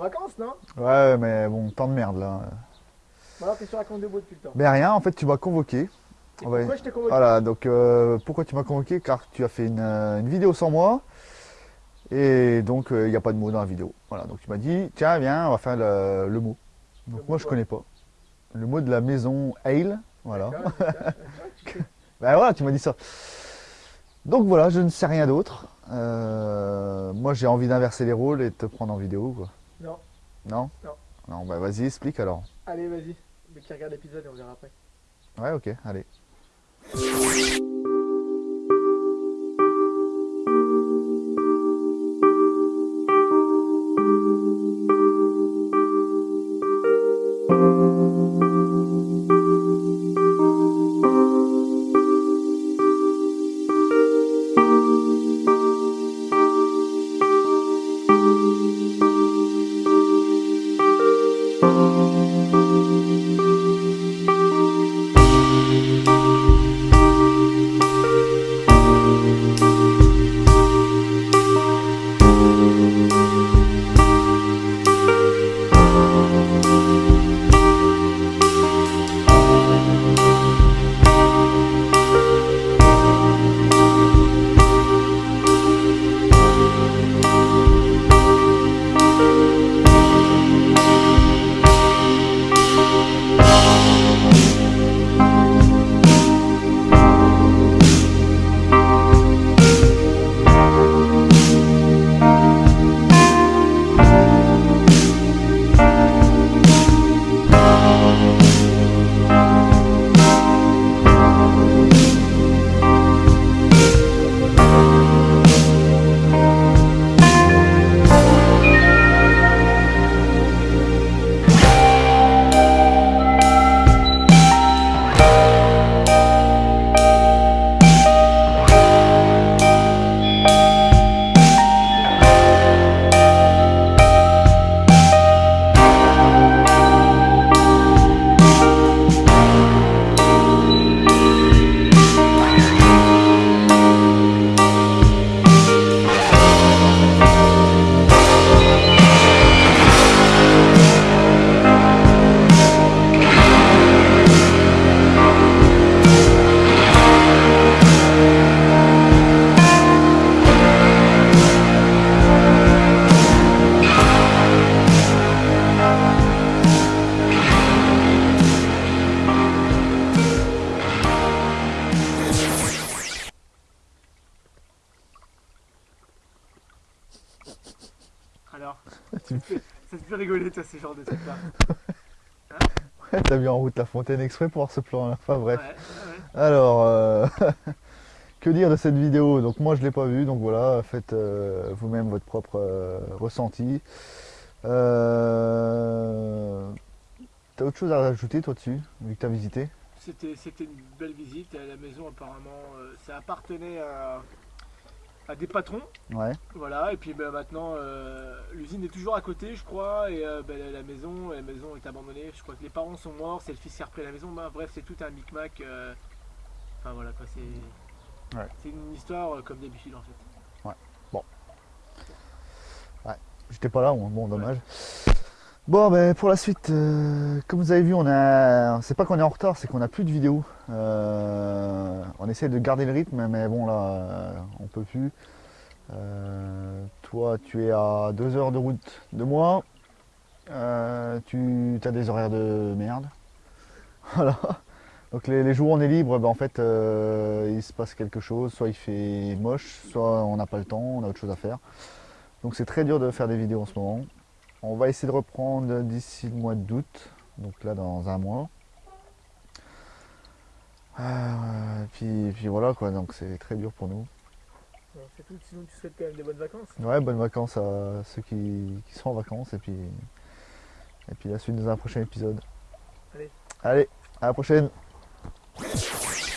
vacances, non? Ouais, mais bon, tant de merde là. Alors, qu'est-ce que tu racontes de beau depuis le temps Ben rien, en fait, tu m'as convoqué. Et Ouais. pourquoi je t'ai convoqué? Voilà, donc euh, pourquoi tu m'as convoqué? Car tu as fait une, euh, une vidéo sans moi. Et donc, euh, il n'y a pas de mot dans la vidéo. Voilà, donc tu m'as dit, tiens, viens, on va faire le, le mot. Donc Le moi, mot je connais pas. Le mot de la maison Ale. Voilà. Ben voilà, tu m'as dit ça. Donc voilà, je ne sais rien d'autre. Euh, moi, j'ai envie d'inverser les rôles et de te prendre en vidéo, quoi. Non. Non Non. Non, bah vas-y, explique alors. Allez, vas-y. Mais qui regarde l'épisode et on verra après. Ouais, ok, allez. Alors Tu me Ça te fait rigoler, toi, ces genres de trucs-là. T'as mis en route la fontaine exprès pour voir ce plan-là. Enfin bref. Ouais, ouais, ouais. Alors, euh, que dire de cette vidéo? Donc moi je l'ai pas vue, donc voilà, faites euh, vous-même votre propre euh, ressenti. T'as autre chose à rajouter toi dessus, vu que t'as visité? C'était c'était une belle visite. La maison, apparemment, ça appartenait à, à des patrons. Ouais. Voilà, et puis ben, maintenant, euh, l'usine est toujours à côté, je crois, et euh, ben, la, maison, la maison est abandonnée. Je crois que les parents sont morts, c'est le fils qui a repris la maison. Ben, bref, c'est tout un micmac. euh, Enfin voilà, quoi, c'est Ouais. c'est une histoire comme d'habitude en fait. J'étais pas là, bon dommage. Bon ben pour la suite, euh, comme vous avez vu, on a. C'est pas qu'on est en retard, c'est qu'on a plus de vidéos. Euh, on essaie de garder le rythme, mais bon là, euh, on peut plus. Toi, tu es à deux heures de route de moi. Tu as des horaires de merde. Voilà. Donc les, jours où on est libre, ben, en fait, il se passe quelque chose. Soit il fait moche, soit on n'a pas le temps, on a autre chose à faire. Donc c'est très dur de faire des vidéos en ce moment. On va essayer de reprendre d'ici le mois d'août, donc là dans un mois. Euh, puis, puis voilà quoi, donc c'est très dur pour nous. C'est tout, sinon tu souhaites quand même des bonnes vacances? Ouais, bonnes vacances à ceux qui, qui sont en vacances et puis, et puis la suite dans un prochain épisode. Allez. Allez, à la prochaine